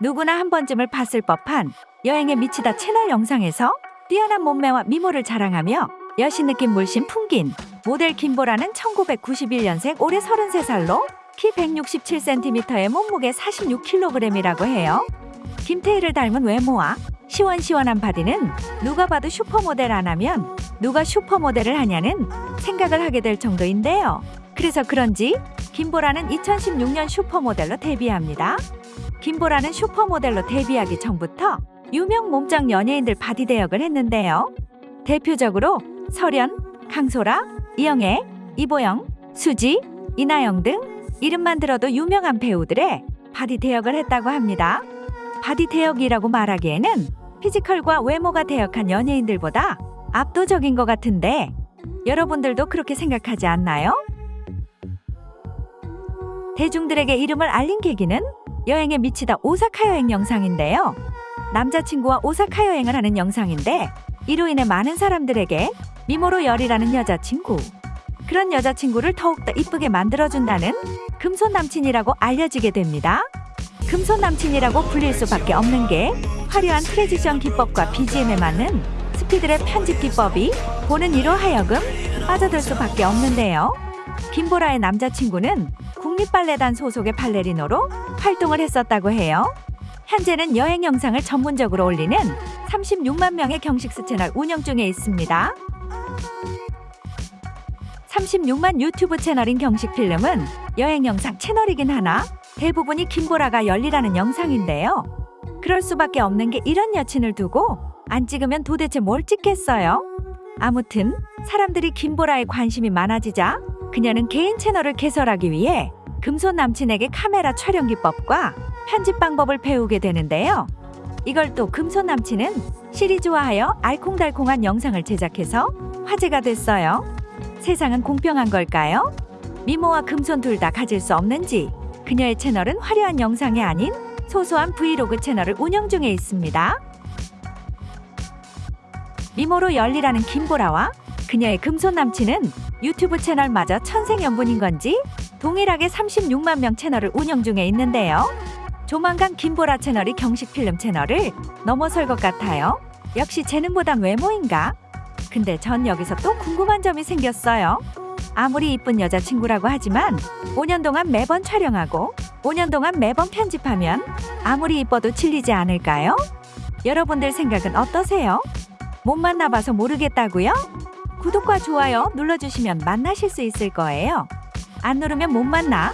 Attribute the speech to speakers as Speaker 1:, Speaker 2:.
Speaker 1: 누구나 한 번쯤은 봤을 법한 여행에 미치다 채널 영상에서 뛰어난 몸매와 미모를 자랑하며 여신 느낌 물씬 풍긴 모델 김보라는 1991년생 올해 33살로 키 167cm에 몸무게 46kg이라고 해요. 김태희를 닮은 외모와 시원시원한 바디는 누가 봐도 슈퍼모델 안 하면 누가 슈퍼모델을 하냐는 생각을 하게 될 정도인데요. 그래서 그런지 김보라는 2016년 슈퍼모델로 데뷔합니다. 김보라는 슈퍼모델로 데뷔하기 전부터 유명 몸짱 연예인들 바디 대역을 했는데요. 대표적으로 설현, 강소라, 이영애, 이보영, 수지, 이나영 등 이름만 들어도 유명한 배우들의 바디 대역을 했다고 합니다. 바디 대역이라고 말하기에는 피지컬과 외모가 대역한 연예인들보다 압도적인 것 같은데 여러분들도 그렇게 생각하지 않나요? 대중들에게 이름을 알린 계기는 여행에 미치다 오사카 여행 영상인데요. 남자친구와 오사카 여행을 하는 영상인데 이로 인해 많은 사람들에게 미모로 열이라는 여자친구 그런 여자친구를 더욱더 이쁘게 만들어준다는 금손 남친이라고 알려지게 됩니다. 금손 남친이라고 불릴 수밖에 없는 게 화려한 트레지션 기법과 BGM에 맞는 스피드의 편집 기법이 보는 이로 하여금 빠져들 수밖에 없는데요. 김보라의 남자친구는 국립발레단 소속의 발레리노로 활동을 했었다고 해요. 현재는 여행 영상을 전문적으로 올리는 36만 명의 경식스 채널 운영 중에 있습니다. 36만 유튜브 채널인 경식필름은 여행 영상 채널이긴 하나 대부분이 김보라가 열리라는 영상인데요. 그럴 수밖에 없는 게 이런 여친을 두고 안 찍으면 도대체 뭘 찍겠어요? 아무튼 사람들이 김보라에 관심이 많아지자 그녀는 개인 채널을 개설하기 위해 금손 남친에게 카메라 촬영 기법과 편집 방법을 배우게 되는데요. 이걸 또 금손 남친은 시리즈화하여 알콩달콩한 영상을 제작해서 화제가 됐어요. 세상은 공평한 걸까요? 미모와 금손 둘 다 가질 수 없는지 그녀의 채널은 화려한 영상이 아닌 소소한 브이로그 채널을 운영 중에 있습니다. 미모로 열리라는 김보라와 그녀의 금손 남친은 유튜브 채널마저 천생연분인 건지 동일하게 36만 명 채널을 운영 중에 있는데요. 조만간 김보라 채널이 경식 필름 채널을 넘어설 것 같아요. 역시 재능보단 외모인가? 근데 전 여기서 또 궁금한 점이 생겼어요. 아무리 이쁜 여자친구라고 하지만 5년 동안 매번 촬영하고 5년 동안 매번 편집하면 아무리 이뻐도 질리지 않을까요? 여러분들 생각은 어떠세요? 못 만나봐서 모르겠다고요? 구독과 좋아요 눌러주시면 만나실 수 있을 거예요. 안 누르면 못 만나.